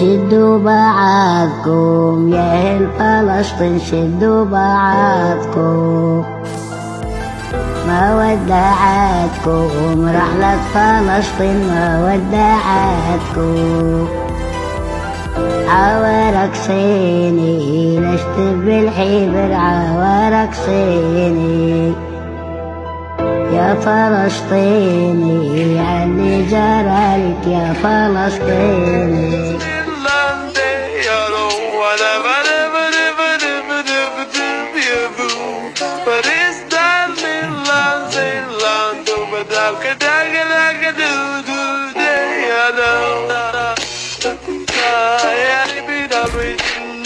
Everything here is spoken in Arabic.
شدوا بعضكم يا أهل فلسطين شدوا بعضكم ما ودعتكم رحلة فلسطين ما ودعتكم. عوارك صيني نشتب بالحبر عوارك صيني. يا فلسطيني علي جرالك يا فلسطيني. But it's done in love, in love, do ba da ka da ka da ka do do I know. I be the reason,